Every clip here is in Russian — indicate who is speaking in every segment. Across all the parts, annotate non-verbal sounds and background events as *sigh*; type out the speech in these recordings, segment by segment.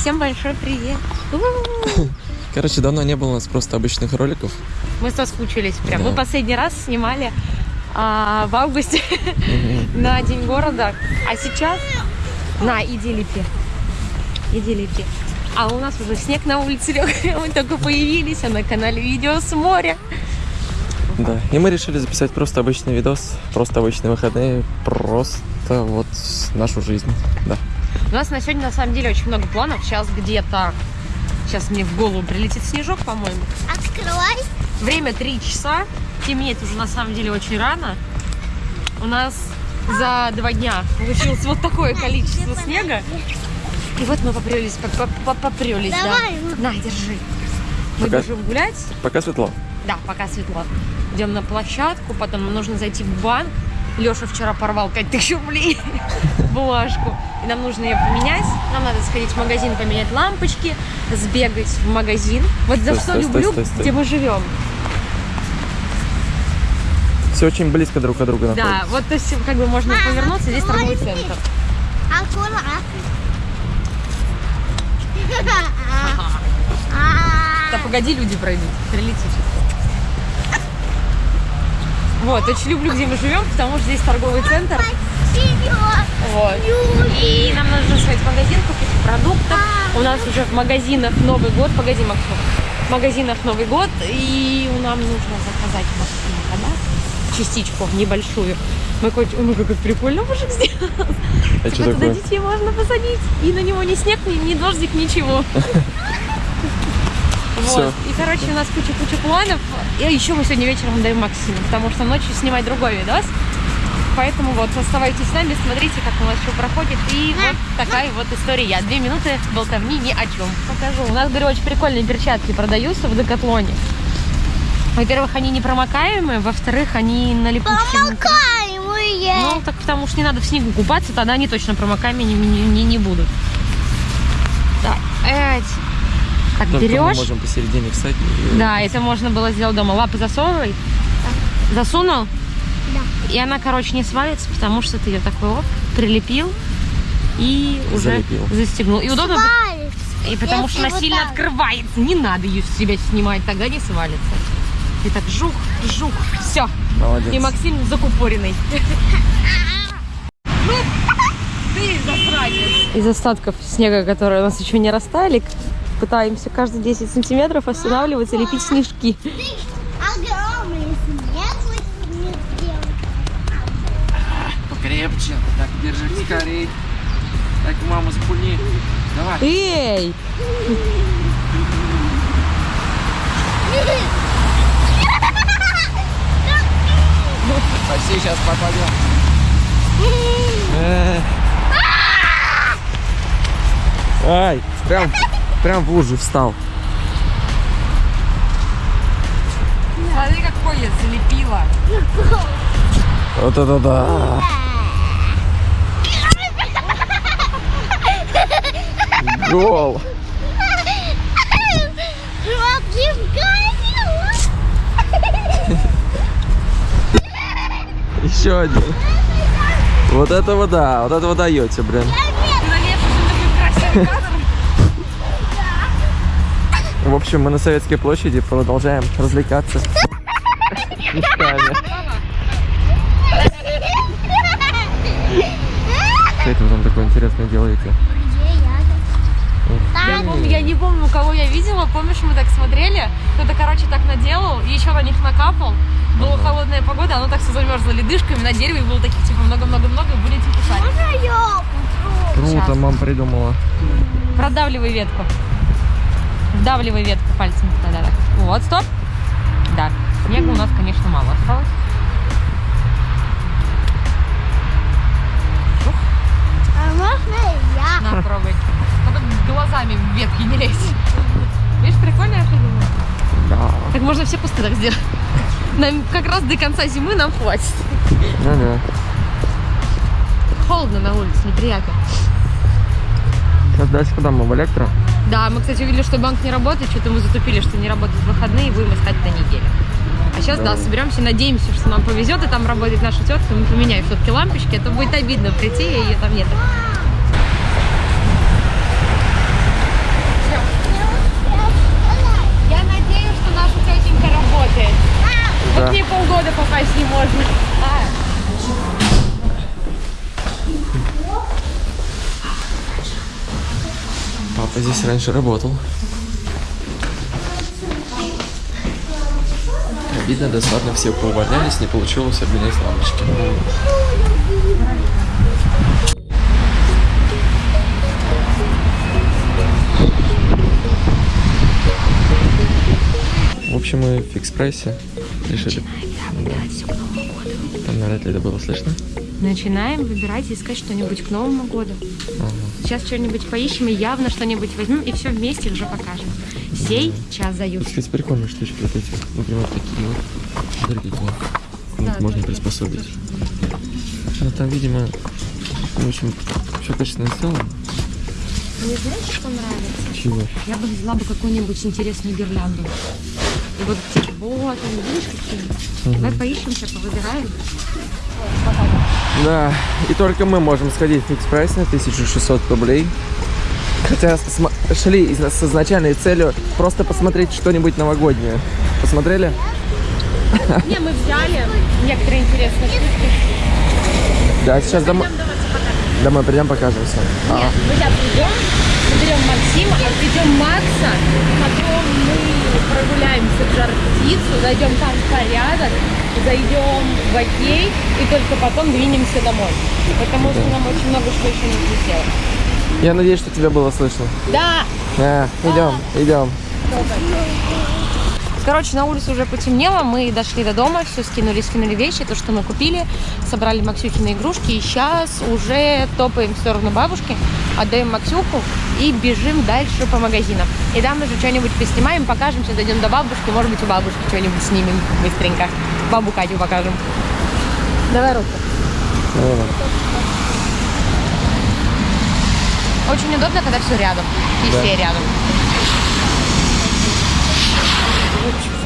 Speaker 1: Всем большой привет. *laughs*
Speaker 2: Короче, давно не было у нас просто обычных роликов.
Speaker 1: Мы соскучились прям.
Speaker 2: Да.
Speaker 1: Мы последний раз снимали а, в августе *laughs* на День города. А сейчас... На, иди лепи. Иди лепи. А у нас уже снег на улице *laughs* лег. Мы только появились, а на канале видео с моря.
Speaker 2: Да. И мы решили записать просто обычный видос, просто обычные выходные, просто вот нашу жизнь. Да.
Speaker 1: У нас на сегодня на самом деле очень много планов. Сейчас где-то... Сейчас мне в голову прилетит снежок, по-моему.
Speaker 3: Открывай.
Speaker 1: Время 3 часа. Темнеет уже на самом деле очень рано. У нас за два дня получилось вот такое количество снега. И вот мы попрелись, по- по- по- попрелись,
Speaker 3: Давай.
Speaker 1: да. На, держи. Мы
Speaker 2: Пока-
Speaker 1: бежим гулять.
Speaker 2: Пока светло.
Speaker 1: Да, пока светло. Идем на площадку, потом нам нужно зайти в банк. Леша вчера порвал 5000 рублей *laughs* бумажку. И нам нужно ее поменять. Нам надо сходить в магазин, поменять лампочки, сбегать в магазин. Вот за
Speaker 2: Стой,
Speaker 1: что
Speaker 2: стой,
Speaker 1: люблю,
Speaker 2: стой, стой.
Speaker 1: где мы живем.
Speaker 2: Все очень близко друг от друга
Speaker 1: Да,
Speaker 2: находится.
Speaker 1: вот то есть как бы можно
Speaker 3: Мама,
Speaker 1: повернуться, здесь торговый центр.
Speaker 3: Аккуратно. *laughs* *laughs*
Speaker 1: Да погоди, люди пройдут, прилети сейчас. Вот, очень люблю, где мы живем, потому что здесь торговый центр. Вот. И нам нужно сходить в магазин, купить продуктов. У нас уже в магазинах Новый год. Погоди, Максим. В магазинах Новый год. И нам нужно заказать Максимка, да? Частичку небольшую. Мы хоть... Ой, как прикольно мужик сделал.
Speaker 2: А что
Speaker 1: Типа туда
Speaker 2: такое?
Speaker 1: детей можно посадить. И на него ни снег, ни, ни дождик, ничего. *laughs* Вот. И, короче, у нас куча-куча планов. И еще мы сегодня вечером даем Максиму, потому что ночью снимать другой видос. Поэтому вот, оставайтесь с нами, смотрите, как у нас все проходит. И вот такая вот история. Я две минуты болтовни ни о чем. Покажу. У нас, говорю, очень прикольные перчатки продаются в Декатлоне. Во-первых, они не промокаемые, во-вторых, они на липучке. внутри.
Speaker 3: Помогаемые.
Speaker 1: Ну, так потому что не надо в снегу купаться, тогда они точно промокаемыми не, не, не- будут. Так, эть. Так,
Speaker 2: Только мы
Speaker 1: берешь.
Speaker 2: можем посередине встать. и-
Speaker 1: Да, это можно было сделать дома. Лапы засовывай. Засунул?
Speaker 3: Да.
Speaker 1: И она, короче, не свалится, потому что ты ее такой оп, прилепил и уже
Speaker 2: Залепил.
Speaker 1: застегнул. И удобно,
Speaker 3: Свалится.
Speaker 1: и потому что она
Speaker 3: Если вот
Speaker 1: сильно
Speaker 3: так.
Speaker 1: открывается. Не надо ее с себя снимать, тогда не свалится. И так жух, жух, все.
Speaker 2: Молодец.
Speaker 1: И Максим закупоренный. *laughs* Ну, ты засранец. Из остатков снега, которые у нас еще не растали, пытаемся каждые 10 сантиметров останавливаться и лепить снежки.
Speaker 2: Покрепче. Так, держи скорей. Так, маму спуни. Давай.
Speaker 1: Эй!
Speaker 2: Почти сейчас попадем. Ай, прям, прям в лужу встал.
Speaker 1: Смотри, какой я залепила.
Speaker 2: Вот это да. Гол. Еще один. Вот этого да, вот этого даете, блин.
Speaker 1: Красивый кадр.
Speaker 2: В общем, мы на Советской площади продолжаем развлекаться. Что это вы там такое интересное делаете?
Speaker 1: Я, помню, я не помню, кого я видела. Помнишь, мы так смотрели? Кто-то, короче, так наделал, и еще на них накапал. Была холодная погода, оно так все замерзло ледышками на дереве, было таких типа много-много-много, и были типа шарики.
Speaker 3: Можно я?
Speaker 2: Круто, мам придумала.
Speaker 1: Продавливай ветку. Вдавливай ветку пальцем. Да-да-да. Вот, стоп. Да. Снега у нас, конечно, мало осталось.
Speaker 3: А можно я?
Speaker 1: На, пробуй. Только глазами в ветки не лезь. Видишь, прикольно я придумала?
Speaker 2: Да.
Speaker 1: Так можно все кусты так сделать. Нам как раз до конца зимы нам хватит.
Speaker 2: Ну да.
Speaker 1: Холодно на улице, неприятно.
Speaker 2: Сейчас дальше куда мы? В электро?
Speaker 1: Да, мы, кстати, увидели, что банк не работает, что-то мы затупили, что не работают выходные, и будем искать на неделю. А сейчас, да.
Speaker 2: да,
Speaker 1: соберемся, надеемся, что нам повезет, и там работает наша тетка, мы поменяем все-таки лампочки, а то будет обидно прийти, и ее там нет. Я. Вот да. мне полгода попасть не можно. А.
Speaker 2: Папа здесь раньше работал. Видно, досадно все поувольнялись, не получилось обменять лампочки. В общем, мы в фикс-прайсе решили... Там навряд ли это было слышно.
Speaker 1: Начинаем выбирать и искать что-нибудь к Новому году.
Speaker 2: Ага.
Speaker 1: Сейчас что-нибудь поищем и явно что-нибудь возьмем и все вместе уже покажем. Сей час заюд.
Speaker 2: Кстати, прикольные штучки вот эти. Например, такие вот. Дорогие. Вот
Speaker 1: Да,
Speaker 2: можно приспособить. Ну, там, видимо, в общем, все качественно сделано.
Speaker 1: Мне знаешь, что нравится?
Speaker 2: Чего?
Speaker 1: Я бы взяла бы какую-нибудь интересную гирлянду. И вот типа, вот, видишь, какие? Давай поищем, сейчас повыбираем.
Speaker 2: Да, и только мы можем сходить в фикс прайс на 1600 рублей. Хотя шли с изначальной целью просто посмотреть что-нибудь новогоднее. Посмотрели?
Speaker 1: Не, мы взяли некоторые интересные штуки.
Speaker 2: Да, сейчас домой, домой придем, покажем все.
Speaker 1: Нет, мы сейчас придем, заберем Максима, отведем Макса, потом мы прогуляемся в жар птицу, зайдем там в порядок, зайдем в окей и только потом двинемся домой. Потому что нам очень много что еще нужно сделать.
Speaker 2: Я надеюсь, что тебя было слышно.
Speaker 1: Да!
Speaker 2: А, идем, идем.
Speaker 1: Короче, на улице уже потемнело, мы дошли до дома, все скинули, скинули вещи, то, что мы купили, собрали Максюхины игрушки, и сейчас уже топаем в сторону бабушки, отдаем Максюху и бежим дальше по магазинам. И там уже что-нибудь поснимаем, покажем, сейчас дойдем до бабушки, может быть, у бабушки что-нибудь снимем быстренько. Бабу Катю покажем. Давай руку.
Speaker 2: Давай.
Speaker 1: Очень удобно, когда все рядом, и
Speaker 2: Да.
Speaker 1: все рядом.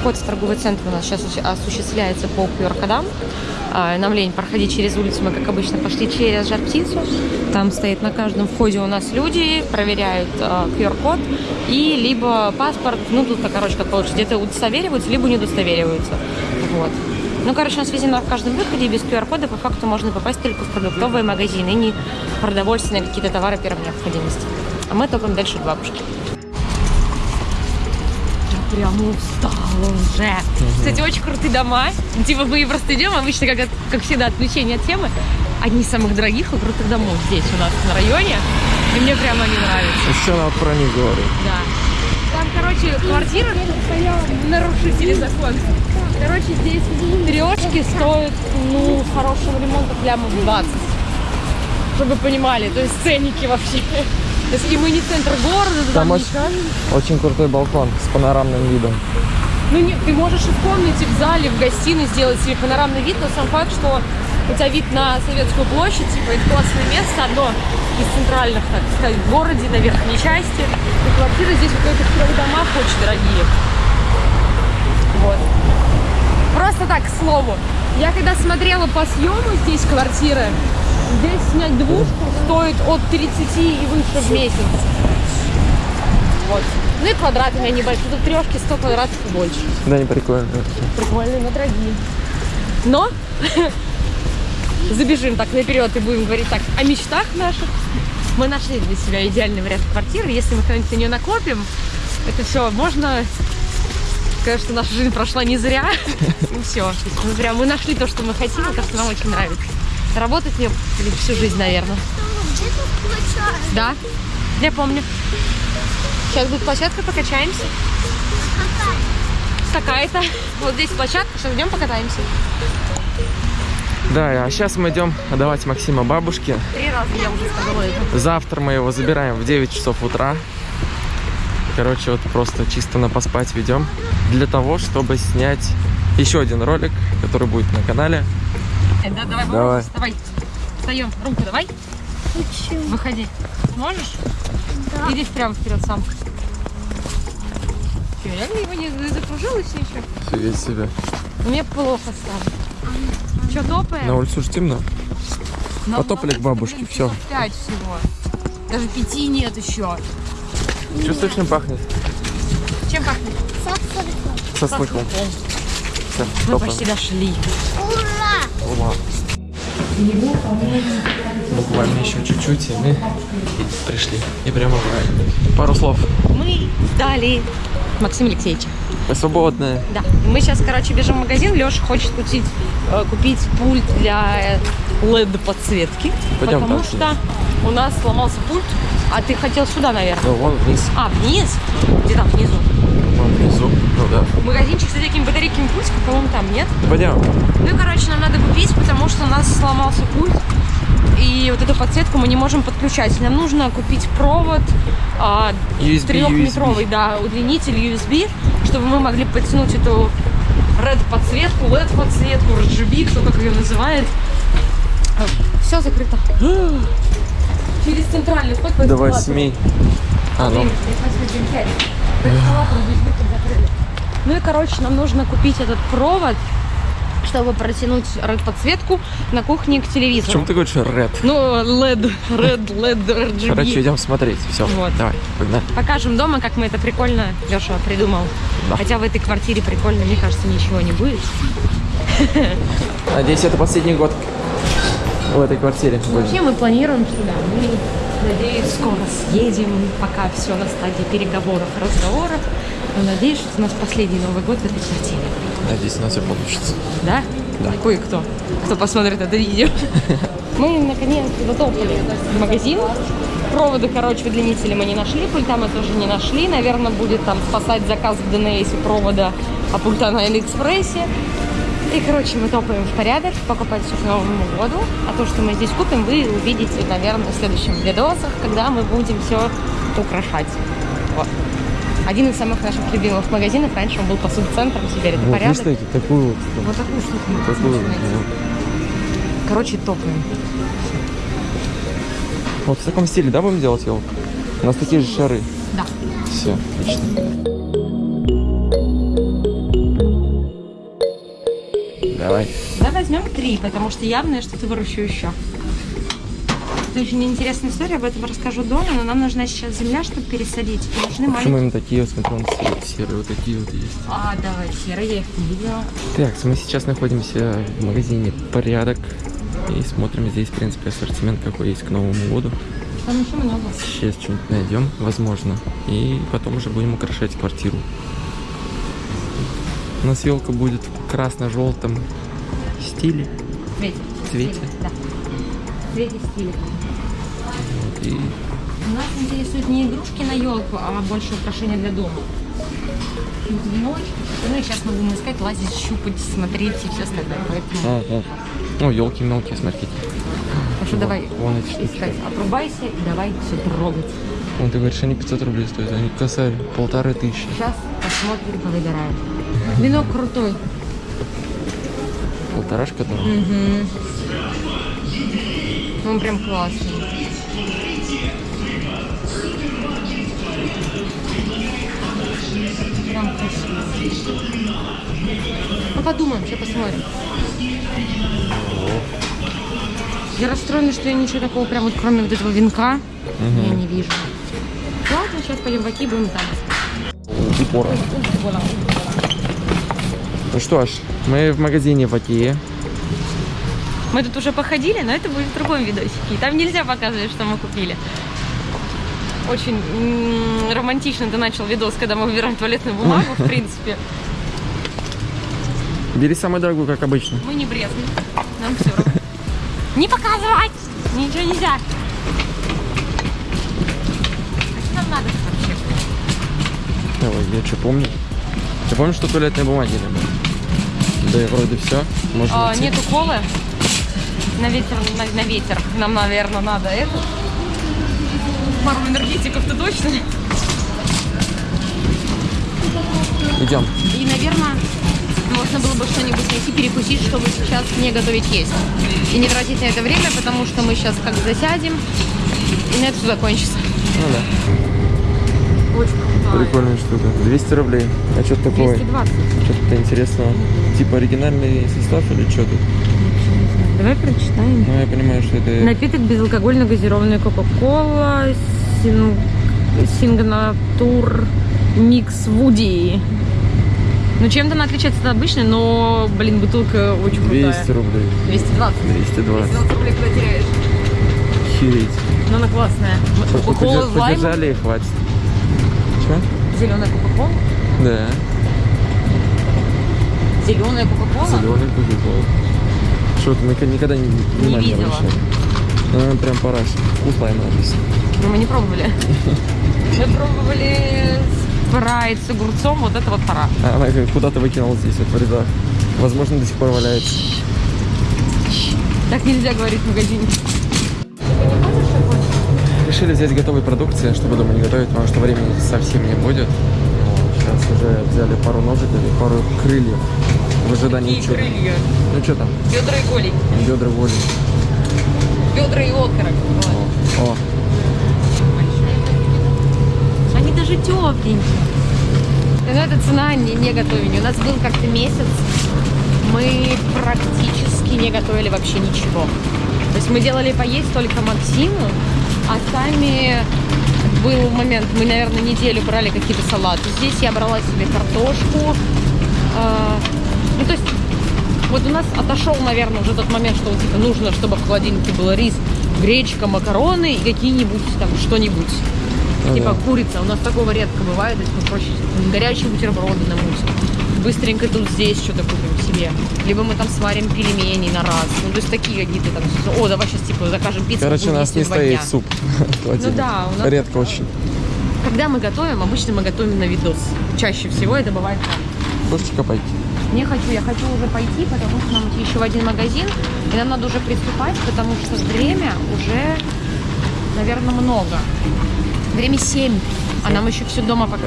Speaker 1: Вход в торговый центр у нас сейчас осуществляется по QR-кодам. А, Нам лень проходить через улицу, мы, как обычно, пошли через жар-птицу. Там стоит на каждом входе у нас люди, проверяют а, QR-код и либо паспорт, ну тут, короче, как получится, где-то удостовериваются, либо не удостовериваются. Вот. Ну, короче, у нас везде на каждом выходе без QR-кода по факту можно попасть только в продуктовые магазины, не продовольственные какие-то товары первой необходимости. А мы топаем дальше к бабушке. Прям устала уже. Кстати, очень крутые дома. Типа мы просто идем, обычно, как, как всегда, отключение от темы. Одни из самых дорогих и крутых домов здесь у нас на районе. И мне прям они нравятся.
Speaker 2: Еще надо про них говорить.
Speaker 1: Да. Там, короче, квартира нарушители закона. Короче, здесь трешки стоят, ну, с хорошим ремонтом лямов 20. Чтобы вы понимали, то есть ценники вообще. То и мы не центр города,
Speaker 2: Там
Speaker 1: там, не
Speaker 2: очень, очень крутой балкон с панорамным видом.
Speaker 1: Ну, нет, ты можешь и в комнате, в зале, в гостиной сделать себе панорамный вид, но сам факт, что у тебя вид на Советскую площадь, типа, это классное место, одно из центральных, так сказать, в городе, на верхней части. И квартиры здесь вот в этих трех домах очень дорогие. Вот. Просто так, к слову. Я когда смотрела по съему здесь квартиры, здесь снять двушку стоит от 30 и выше в месяц. Вот. Ну и квадраты у меня небольшие. Тут трешки 100 квадратов и больше.
Speaker 2: Да, не прикольно.
Speaker 1: Прикольные, но дорогие. Но *laughs* забежим так наперед и будем говорить так о мечтах наших. Мы нашли для себя идеальный вариант квартиры. Если мы когда-нибудь на нее накопим, это все, можно сказать, что наша жизнь прошла не зря. *laughs* И все. Мы прям мы нашли то, что мы хотим, и то, что нам очень нравится. Работать мне всю жизнь, наверное. Да, я помню. Сейчас будет площадка, покачаемся. Какая-то. Вот здесь площадка, сейчас идем покатаемся.
Speaker 2: Да, а сейчас мы идем отдавать Максима бабушке.
Speaker 1: Три раза я уже сказала это.
Speaker 2: Завтра мы его забираем в 9 часов утра. Короче, вот просто чисто на поспать ведем. Для того, чтобы снять еще один ролик, который будет на канале.
Speaker 1: Да, давай,
Speaker 2: Давай.
Speaker 1: Вставай. Встаем. Румка, давай.
Speaker 3: Почему?
Speaker 1: Выходи. Можешь?
Speaker 3: Да.
Speaker 1: Иди прямо вперед сам. Че, реально его не закружилось еще?
Speaker 2: Фига себе.
Speaker 1: Мне плохо стало. Че, топаем?
Speaker 2: На улице уже темно.
Speaker 1: Нам
Speaker 2: потопали к бабушке,
Speaker 1: часов Пять всего. Даже пяти нет еще.
Speaker 2: Чувствуешь, чем пахнет?
Speaker 1: Чем пахнет?
Speaker 3: Сахарку.
Speaker 2: Со слыхом. Все,
Speaker 1: Мы почти дошли.
Speaker 3: Ура!
Speaker 2: Ура. Буквально еще чуть-чуть, и мы пришли. И прямо в рай. Пару слов.
Speaker 1: Мы ждали Максима Алексеевича.
Speaker 2: Вы свободные.
Speaker 1: Да. Мы сейчас, короче, бежим в магазин. Леша хочет купить, э, купить пульт для LED-подсветки.
Speaker 2: Пойдем
Speaker 1: потому
Speaker 2: там
Speaker 1: что у нас сломался пульт. А ты хотел сюда, наверное.
Speaker 2: Ну, вон вниз.
Speaker 1: А, вниз? Где там внизу?
Speaker 2: Вон внизу. Ну да.
Speaker 1: Магазинчик с всякими батарейками пультиков, по-моему, там, нет?
Speaker 2: Пойдем.
Speaker 1: Ну и, короче, нам надо купить, потому что у нас сломался пульт. И вот эту подсветку мы не можем подключать. Нам нужно купить провод а,
Speaker 2: USB,
Speaker 1: трехметровый, USB. да, удлинитель USB, чтобы мы могли подтянуть эту red подсветку, LED подсветку, RGB, кто как ее называет. Все закрыто. Через центральный вход.
Speaker 2: До 8. А, ну.
Speaker 1: 5. Ну и, короче, нам нужно купить этот провод, чтобы протянуть red-подсветку на кухне к телевизору.
Speaker 2: Почему ты говоришь red?
Speaker 1: Ну, LED, red, LED, RGB.
Speaker 2: Короче, идем смотреть. Все.
Speaker 1: Вот.
Speaker 2: Давай, погнали.
Speaker 1: Покажем дома, как мы это прикольно, Леша придумал.
Speaker 2: Да.
Speaker 1: Хотя в этой квартире прикольно, мне кажется, ничего не будет. *laughs*
Speaker 2: Надеюсь, это последний год в этой квартире.
Speaker 1: Вообще мы планируем сюда. Мы, надеюсь, скоро съедем, пока все на стадии переговоров, разговоров. Но надеюсь, что у нас последний Новый год в этой квартире.
Speaker 2: Надеюсь, у нас все получится.
Speaker 1: Да?
Speaker 2: Да.
Speaker 1: Кое-кто, кто посмотрит это видео. *laughs* Мы, наконец, затопали в магазин. Проводы, короче, удлинители мы не нашли, пульта мы тоже не нашли. Наверное, будет там спасать заказ в ДНС провода, а пульта на Алиэкспрессе. И, короче, мы топаем в порядок, покупать все к Новому году. А то, что мы здесь купим, вы увидите, наверное, в следующем видосах, когда мы будем все украшать. Вот. Один из самых наших любимых магазинов. Раньше он был посуд-центром, теперь это
Speaker 2: Вот,
Speaker 1: порядок.
Speaker 2: представляете, такую вот.
Speaker 1: Вот такую штуку
Speaker 2: Такую, вот.
Speaker 1: Короче, топаем.
Speaker 2: Вот в таком стиле, да, будем делать елку? У нас такие же шары.
Speaker 1: Да.
Speaker 2: Все, отлично. Давай.
Speaker 1: Давай возьмем три, потому что явно я что-то выращу еще. Это очень интересная история, об этом расскажу дома, но нам нужна сейчас земля, чтобы пересадить. И нужны
Speaker 2: Почему
Speaker 1: маленькие...
Speaker 2: именно такие, вот смотри, вон серые, вот такие вот есть.
Speaker 1: А, давай, серые, я их не видела.
Speaker 2: Так, мы сейчас находимся в магазине «Порядок». И смотрим здесь, в принципе, ассортимент, какой есть к Новому году.
Speaker 1: Там еще много.
Speaker 2: Сейчас что-нибудь найдем, возможно. И потом уже будем украшать квартиру. У нас елка будет в красно-желтом стиле.
Speaker 1: Цвете.
Speaker 2: Цвете?
Speaker 1: Стиле, Да. Цвете стиля.
Speaker 2: Вот, и
Speaker 1: Нас интересуют не игрушки на елку, а больше украшения для дома. Веночки. Ну и сейчас мы будем искать, лазить, щупать, смотреть и все остальное. Поэтому...
Speaker 2: О, о. О, елки мелкие, смотрите.
Speaker 1: Так что давай
Speaker 2: Вон эти штучки.
Speaker 1: искать. Отрубайся и давай все трогать.
Speaker 2: Вон, ты говоришь, они 500 рублей стоят, они косарь, полторы тысячи.
Speaker 1: Сейчас посмотрим, повыбираем. Венок крутой.
Speaker 2: Полторашка там.
Speaker 1: Он прям классный. Ну подумаем, сейчас посмотрим. Я расстроена, что я ничего такого прям вот кроме вот этого венка я не вижу. Ладно, сейчас пойдем в Аки, будем там.
Speaker 2: Упор. Ну что ж, мы в магазине в Окее.
Speaker 1: Мы тут уже походили, но это будет в другом видосике. И Там нельзя показывать, что мы купили. Очень романтично ты начал видос, когда мы выбираем туалетную бумагу, в *laughs* принципе.
Speaker 2: Бери самую дорогую, как обычно.
Speaker 1: Мы не брезгуем. Нам все равно. Не показывать! Ничего нельзя. А что нам надо вообще?
Speaker 2: Давай, я что помню? Ты помнишь, что туалетной бумаги не было? Да и вроде все. Можно
Speaker 1: А,
Speaker 2: идти.
Speaker 1: нету колы. На ветер, на, на ветер. Нам, наверное, надо это. Пару энергетиков-то точно.
Speaker 2: Идем.
Speaker 1: И, наверное, можно было бы что-нибудь найти, перекусить, чтобы сейчас не готовить есть. И не тратить на это время, потому что мы сейчас как засядем, и на это все закончится.
Speaker 2: Ну да.
Speaker 1: Очень крутая.
Speaker 2: Прикольная штука. 200 рублей. А что такое?
Speaker 1: 220.
Speaker 2: Что-то интересного. Типа оригинальный состав или что тут?
Speaker 1: Давай прочитаем.
Speaker 2: Ну, я понимаю, что это...
Speaker 1: Напиток безалкогольно газированная Кока-Кола, син... Сингнатур Микс Вуди. Ну, чем-то она отличается от обычной, но, блин, бутылка очень крутая.
Speaker 2: 200 рублей.
Speaker 1: 220.
Speaker 2: 220.
Speaker 1: 220 рублей куда теряешь?
Speaker 2: Хереть.
Speaker 1: Но она классная. Кока-кола с лаймом.
Speaker 2: подержали и хватит. Че?
Speaker 1: Зеленая кока-кола.
Speaker 2: Да.
Speaker 1: Зеленая кока-кола.
Speaker 2: Зеленый кока-кола. Что ты мы никогда не, внимания
Speaker 1: видела.
Speaker 2: Ну, она прям пора. Вкус лайма написан.
Speaker 1: Ну, мы не пробовали. *laughs* Мы пробовали спрайт с огурцом, вот это вот пора.
Speaker 2: А она куда-то выкинула здесь, вот в рядах. Возможно, до сих пор валяется.
Speaker 1: Так нельзя говорить в магазине.
Speaker 2: Решили взять готовой продукции, чтобы дома не готовить, потому что времени совсем не будет. Сейчас уже взяли пару ножиков и пару крыльев в ожидании чуда.
Speaker 1: крылья?
Speaker 2: Ну что там?
Speaker 1: Бедра и голень.
Speaker 2: Бедра воли.
Speaker 1: Бедра и окорок.
Speaker 2: О,
Speaker 1: Они даже тепленькие. Но это цена не, не готовения. У нас был как-то месяц, мы практически не готовили вообще ничего. То есть мы делали поесть только Максиму, а сами был момент, мы, наверное, неделю брали какие-то салаты. Здесь я брала себе картошку. а, ну, то есть вот у нас отошел, наверное, уже тот момент, что вот, типа, нужно, чтобы в холодильнике был рис, гречка, макароны и какие-нибудь там что-нибудь.
Speaker 2: Ну
Speaker 1: типа
Speaker 2: да.
Speaker 1: курица. У нас такого редко бывает, то есть мы проще горячие бутерброды намутим. Быстренько тут здесь что-то купим себе. Либо мы там сварим пельмени на раз. Ну, то есть такие какие-то там... О, давай сейчас, типа, закажем пиццу.
Speaker 2: короче, у нас не стоит
Speaker 1: дня.
Speaker 2: суп. *laughs*
Speaker 1: Ну да, у нас
Speaker 2: Редко очень.
Speaker 1: Когда мы готовим, обычно мы готовим на видос. Чаще всего это бывает так.
Speaker 2: Кошечка пойти.
Speaker 1: Не хочу, я хочу уже пойти, потому что нам идти еще в один магазин, и нам надо уже приступать, потому что время уже, наверное, много. Время 7, а нам еще все дома пока.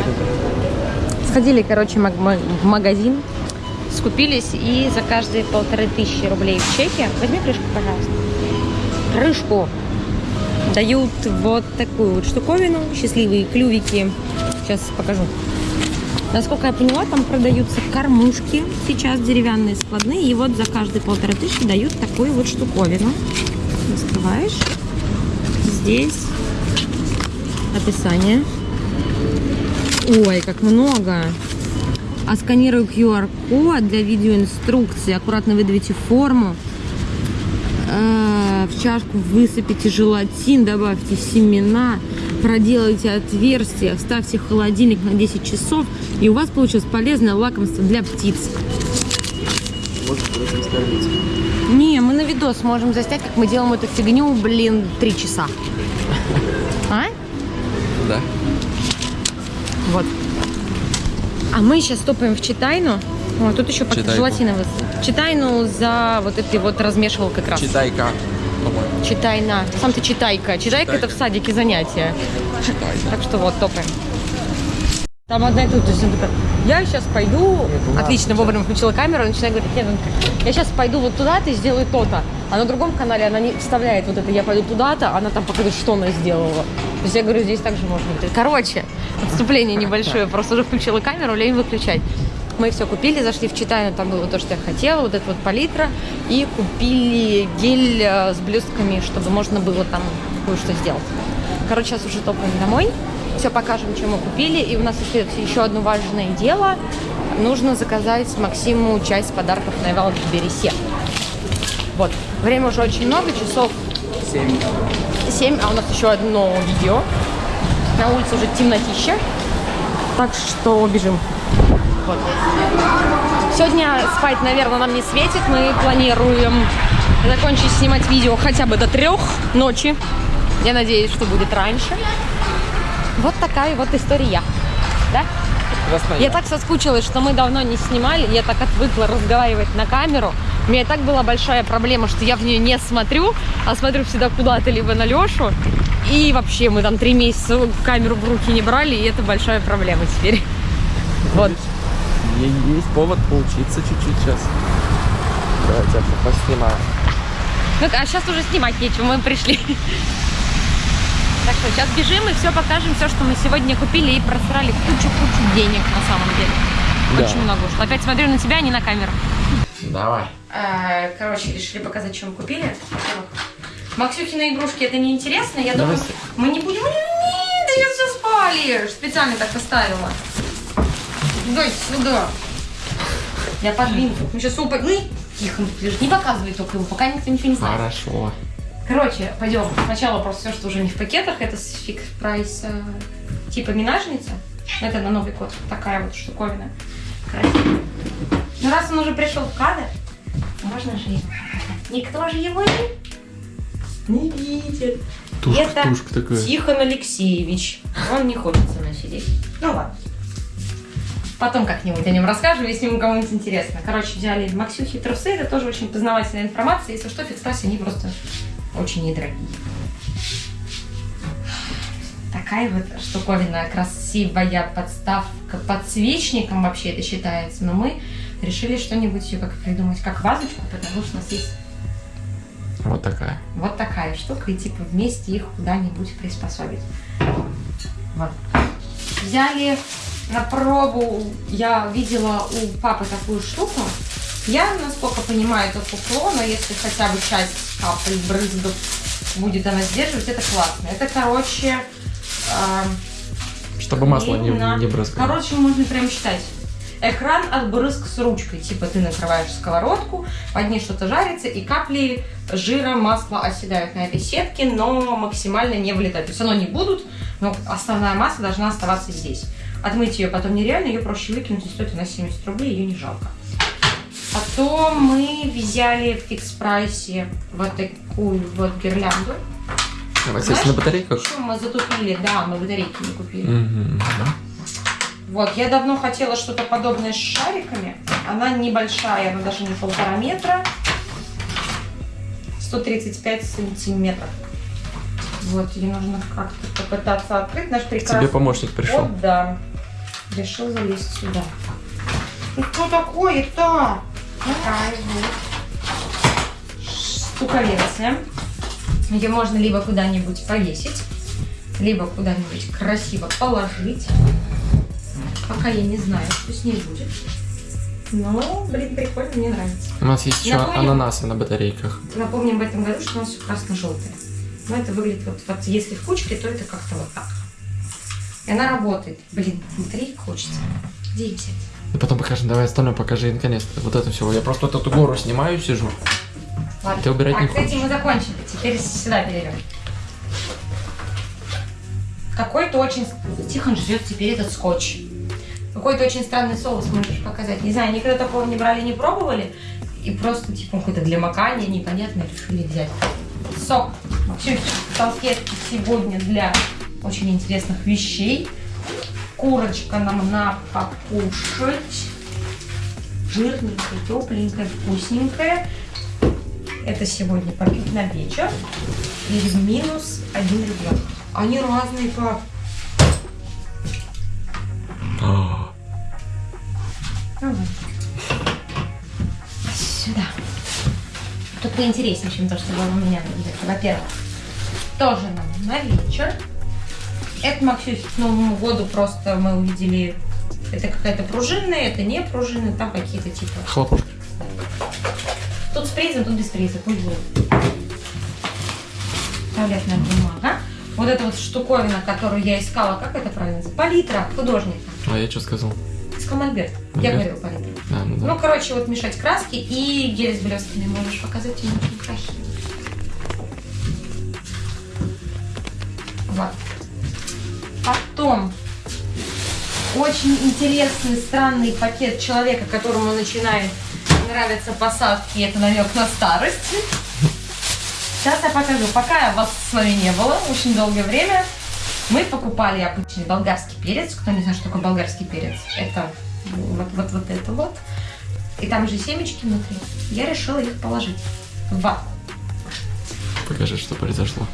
Speaker 1: Сходили, короче, в магазин, скупились, и за каждые полторы тысячи рублей в чеке, возьми крышку, пожалуйста, крышку, дают вот такую вот штуковину, счастливые клювики. Сейчас покажу. Насколько я поняла, там продаются кормушки сейчас деревянные, складные. И вот за каждые полторы тысячи дают такую вот штуковину. Раскрываешь. Здесь описание. Ой, как много. А сканирую QR-код для видеоинструкции. Аккуратно выдавите форму. Э, В чашку высыпите желатин, добавьте семена, проделайте отверстие, вставьте в холодильник на 10 часов, и у вас получилось полезное лакомство для птиц.
Speaker 2: Может, этим скормить.
Speaker 1: Не, мы на видос можем заснять, как мы делаем эту фигню, блин, 3 часа. *laughs* А?
Speaker 2: Да.
Speaker 1: Вот. А мы сейчас топаем в Читайну. О, тут еще пакет выс- Читайну за вот этой вот размешивал как раз.
Speaker 2: Читай-ка.
Speaker 1: Читайна. Сам ты читайка. Читайка это в садике занятия.
Speaker 2: Читай.
Speaker 1: Так что вот, топаем. Там одна и тут, то есть он такой, я сейчас пойду, отлично, вовремя включила камеру, и начинаю говорить, нет, я сейчас пойду вот туда-то и сделаю то-то. А на другом канале она не вставляет вот это, я пойду туда-то, она там показывает, что она сделала. То есть я говорю, здесь также можно. Короче, отступление небольшое, просто уже включила камеру, лень выключать. Мы все купили, зашли в Читайну, там было то, что я хотела, вот это вот палитра, и купили гель э, с блестками, чтобы можно было там кое-что сделать. Короче, сейчас уже топаем домой. Все покажем, что мы купили. И у нас остается еще одно важное дело. Нужно заказать Максиму часть подарков на Валбересе. Вот. Время уже очень много, часов
Speaker 2: Семь.
Speaker 1: 7, а у нас еще одно видео. На улице уже темнотища. Так что бежим. Вот. Сегодня спать, наверное, нам не светит. Мы планируем закончить снимать видео хотя бы до трех ночи. Я надеюсь, что будет раньше. Вот такая вот история. Да?
Speaker 2: Красная.
Speaker 1: Я так соскучилась, что мы давно не снимали. Я так отвыкла разговаривать на камеру. У меня и так была большая проблема, что я в нее не смотрю, а смотрю всегда куда-то, либо на Лешу. И вообще мы там три месяца камеру в руки не брали, и это большая проблема теперь. Вот.
Speaker 2: Есть повод поучиться чуть-чуть сейчас. Давайте я поснимаю.
Speaker 1: Ну, а сейчас уже снимать нечего, мы пришли. Так что сейчас бежим и все покажем, все, что мы сегодня купили и просрали кучу-кучу денег на самом деле.
Speaker 2: Да.
Speaker 1: Очень много ушло. Опять смотрю на тебя, а не на камеру.
Speaker 2: Давай.
Speaker 1: Э, Короче, решили показать, что мы купили. Максюхины игрушки это неинтересно. Я
Speaker 2: Давай
Speaker 1: думаю, мы не будем. Нет, ты сейчас все спалишь. Специально так поставила. Дай сюда. Я подвину. Мы сейчас упадем. Ну, тихо, лежит. не показывай только ему, пока никто ничего не знает.
Speaker 2: Хорошо.
Speaker 1: Короче, пойдем. Сначала просто все, что уже не в пакетах, это с фикс прайса. Типа минажница. Это на Новый год. Такая вот штуковина. Красивая. Ну раз он уже пришел в кадр, можно же его. Никто же его не, не видит.
Speaker 2: Тушка,
Speaker 1: это
Speaker 2: тушка такая.
Speaker 1: Тихон Алексеевич. Он не хочет со мной сидеть. Ну ладно. Потом как-нибудь о нем расскажу, если ему кому-нибудь интересно. Короче, взяли Максюхи трусы. Это тоже очень познавательная информация. Если что, фикс они просто очень недорогие. Такая вот штуковина, красивая подставка подсвечником вообще это считается. Но мы решили что-нибудь ее как придумать, как вазочку, потому что у нас есть
Speaker 2: Вот такая.
Speaker 1: вот такая штука, и типа вместе их куда-нибудь приспособить. Вот. Взяли на пробу, я видела у папы такую штуку. Я, насколько понимаю, это фуфло, но если хотя бы часть капель брызгов будет она сдерживать, это классно. Это, короче, эм,
Speaker 2: Чтобы масло не, не брызгало.
Speaker 1: Короче, можно прям читать. Экран от брызг с ручкой. Типа ты накрываешь сковородку, под ней что-то жарится, и капли жира, масла оседают на этой сетке, но максимально не влетают. То есть оно не будут, но основная масса должна оставаться здесь. Отмыть ее потом нереально, ее проще выкинуть, и стоит она 70 рублей, ее не жалко. Потом мы взяли в фикс прайсе вот такую вот гирлянду.
Speaker 2: Давайте если
Speaker 1: Знаешь,
Speaker 2: на батарейках.
Speaker 1: Еще мы затупили, да, мы батарейки не купили.
Speaker 2: Мгм.
Speaker 1: Вот, я давно хотела что-то подобное с шариками. Она небольшая, она даже не полтора метра. 135 сантиметров. Вот, ее нужно как-то попытаться открыть. Наш прекрасный...
Speaker 2: Тебе помощник пришел.
Speaker 1: Вот, да. Решил залезть сюда. Ну что такое-то? Такая вот. Ее можно либо куда-нибудь повесить, либо куда-нибудь красиво положить. Пока я не знаю, что с ней будет. Но, блин, прикольно, мне нравится.
Speaker 2: У нас есть еще
Speaker 1: Напомню-
Speaker 2: ананасы на батарейках.
Speaker 1: Напомним в этом году, что у нас все красно-желтое. Но это выглядит вот, вот если в кучке, то это как-то вот так. И она работает. Блин, батарейка хочется. Где взять?
Speaker 2: И потом покажем. Давай остальное покажи наконец-то. Вот это все. Я просто вот эту гору снимаю, сижу.
Speaker 1: Ладно.
Speaker 2: Ты убирать
Speaker 1: так,
Speaker 2: не
Speaker 1: с этим мы закончили. Теперь сюда перейдем. Какой-то очень... Тихон жрет теперь этот скотч. Какой-то очень странный соус можешь показать. Не знаю, никогда такого не брали, не пробовали. И просто, типа, какой-то для макания непонятно решили взять. Сок. Вообще, салфетки сегодня для очень интересных вещей. Курочка нам на покушать. Жирненькая, тепленькая, вкусненькая. Это сегодня попить на вечер. И в минус один ребенок. Они разные, пап.
Speaker 2: А,
Speaker 1: Давай. Сюда. Тут поинтереснее, чем то, что было у меня. Во-первых, тоже нам на вечер. Это Максюсь к Новому году просто мы увидели. Это какая-то пружинная, это не пружинная, там какие-то типа.
Speaker 2: Хлопушка.
Speaker 1: Тут с призом, тут без приза, будет. Туалетная бумага. Вот эта вот штуковина, которую я искала, как это правильно называется? Палитра художника.
Speaker 2: А я что сказал?
Speaker 1: Мольберт. Я говорила палитра.
Speaker 2: А, ну да.
Speaker 1: Ну, короче, вот мешать краски и гель с блестками можешь показать, они очень. Вот. Потом очень интересный, странный пакет человека, которому начинает нравиться посадки, это намек на старость. Сейчас я покажу. Пока вас с вами не было, очень долгое время, мы покупали обычный болгарский перец. Кто не знает, что такое болгарский перец, это вот, вот, вот это вот. И там же семечки внутри. Я решила их положить в ватку.
Speaker 2: Покажи, что произошло.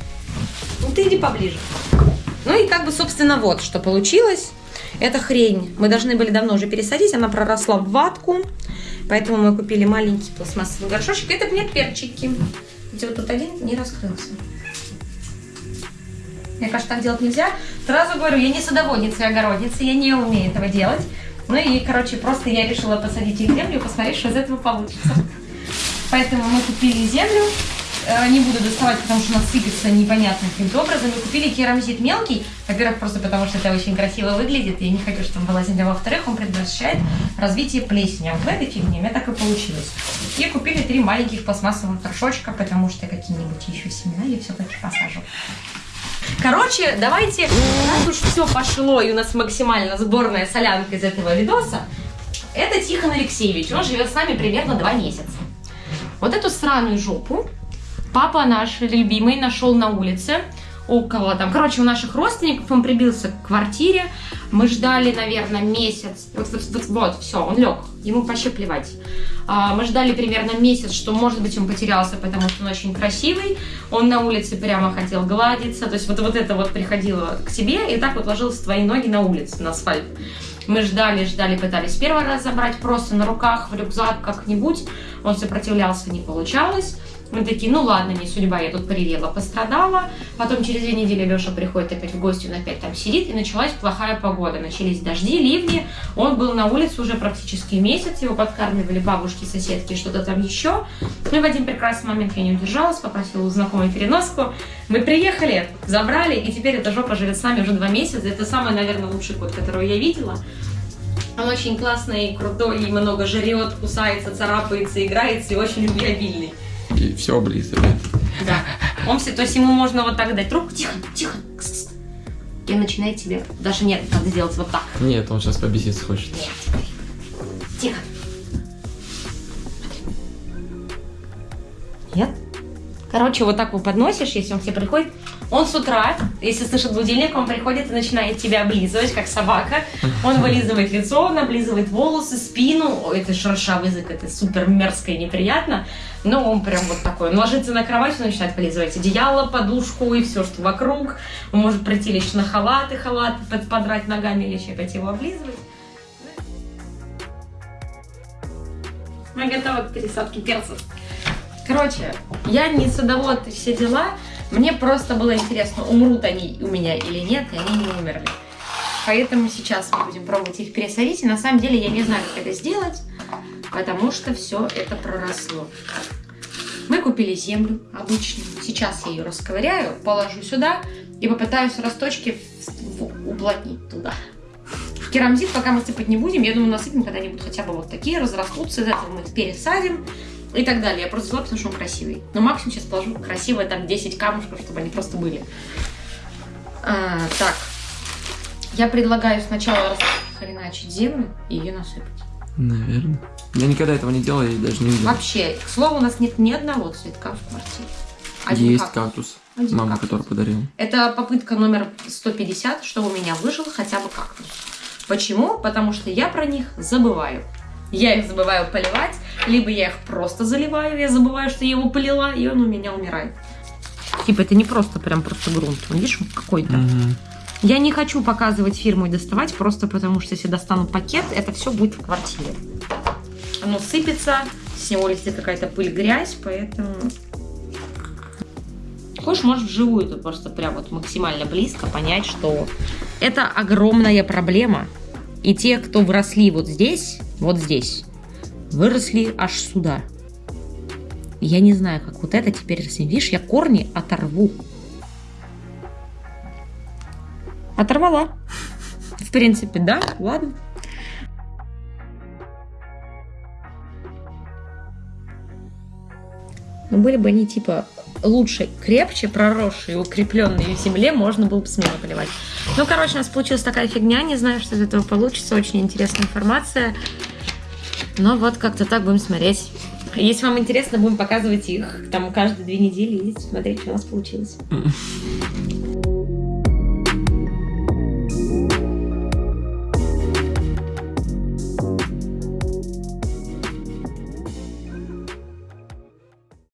Speaker 1: Ну ты иди поближе. Ну и как бы, собственно, вот что получилось. Это хрень. Мы должны были давно уже пересадить, она проросла в ватку. Поэтому мы купили маленький пластмассовый горшочек. Это нет перчики. Где вот тут один не раскрылся. Мне кажется, так делать нельзя. Сразу говорю, я не садоводница и огородница, я не умею этого делать. Ну и, короче, просто я решила посадить их в землю и посмотреть, что из этого получится. Поэтому мы купили землю, не буду доставать, потому что она сыпется непонятным каким-то образом. Мы купили керамзит мелкий, во-первых, просто потому что это очень красиво выглядит, и я не хочу, чтобы там была земля. Во-вторых, он предотвращает развитие плесени. А вот в этой фигне у меня так и получилось. И купили три маленьких пластмассовых горшочка, потому что какие-нибудь еще семена я все-таки посажу. Короче, давайте, раз уж все пошло, и у нас максимально сборная солянка из этого видоса, это Тихон Алексеевич, он живет с нами примерно два месяца. Вот эту сраную жопу папа наш любимый нашел на улице, около там, короче, у наших родственников, он прибился к квартире, мы ждали, наверное, месяц, вот, вот, вот, вот все, он лег, ему вообще плевать. А, мы ждали примерно месяц, что, может быть, он потерялся, потому что он очень красивый, он на улице прямо хотел гладиться, то есть вот, вот это вот приходило к себе, и так вот ложилось твои ноги на улице, на асфальт. Мы ждали, ждали, пытались первый раз забрать просто на руках, в рюкзак как-нибудь. Он сопротивлялся, не получалось. Мы такие, ну ладно, не судьба, я тут прирела, пострадала. Потом через две недели Леша приходит опять в гости, он опять там сидит, и началась плохая погода. Начались дожди, ливни. Он был на улице уже практически месяц, его подкармливали бабушки, соседки, что-то там еще. Ну и в один прекрасный момент я не удержалась, попросила у знакомой переноску. Мы приехали, забрали, и теперь эта жопа живет с нами уже два месяца. Это самый, наверное, лучший кот, которого я видела. Он очень классный, крутой, и много жрет, кусается, царапается, играется и очень любвеобильный.
Speaker 2: И все облизывает.
Speaker 1: Да. Он все, то есть ему можно вот так дать трубку, тихо, тихо. И начинает тебе, даже нет, надо сделать вот так.
Speaker 2: Нет, он сейчас побеситься хочет.
Speaker 1: Нет. Тихо. Нет? Короче, вот так его подносишь, если он к тебе приходит. Он с утра, если слышит будильник, он приходит и начинает тебя облизывать, как собака. Он вылизывает лицо, он облизывает волосы, спину. Ой, это шершавый язык, это супер мерзко и неприятно. Но он прям вот такой. Он ложится на кровать, он начинает полизывать одеяло, подушку и все, что вокруг. Он может прийти лишь на халат и халат под- подрать ногами еще опять его облизывать. Мы готовы к пересадке перцев. Короче, я не садовод и все дела. Мне просто было интересно, умрут они у меня или нет, и они не умерли. Поэтому сейчас мы будем пробовать их пересадить. И на самом деле я не знаю, как это сделать, потому что все это проросло. Мы купили землю обычную. Сейчас я ее расковыряю, положу сюда и попытаюсь росточки уплотнить туда. Керамзит пока мы сыпать не будем. Я думаю, насыпем когда-нибудь хотя бы вот такие, разрастутся. Из этого мы их пересадим и так далее. Я просто взяла, потому что он красивый. Но максимум сейчас положу красивые там 10 камушков, чтобы они просто были. А, так. Я предлагаю сначала хреначить землю и ее насыпать.
Speaker 2: Наверное. Я никогда этого не делал и даже не видел.
Speaker 1: Вообще, к слову, у нас нет ни одного цветка в квартире. Один
Speaker 2: Есть
Speaker 1: кактус.
Speaker 2: кактус.
Speaker 1: Один
Speaker 2: Мама,
Speaker 1: кактус.
Speaker 2: который подарила.
Speaker 1: Это попытка номер 150, что у меня выжил хотя бы кактус. Почему? Потому что я про них забываю. Я их забываю поливать, либо я их просто заливаю, я забываю, что я его полила, и он у меня умирает. Типа это не просто прям просто грунт, он, видишь, какой-то.
Speaker 2: Мгм.
Speaker 1: Я не хочу показывать фирму и доставать, просто потому что если достану пакет, это все будет в квартире. Оно сыпется, с него летит какая-то пыль, грязь, поэтому... Хочешь, можешь вживую тут просто прям вот максимально близко понять, что это огромная проблема. И те, кто выросли вот здесь, вот здесь, выросли аж сюда. Я не знаю, как вот это теперь растет. Видишь, я корни оторву. Оторвала. В принципе, да, ладно. Но были бы они типа лучше, крепче, проросшие, укрепленные в земле, можно было бы смело поливать. Ну, короче, у нас получилась такая фигня, не знаю, что из этого получится, очень интересная информация. Но вот как-то так будем смотреть. Если вам интересно, будем показывать их там каждые две недели и смотреть, что у нас получилось.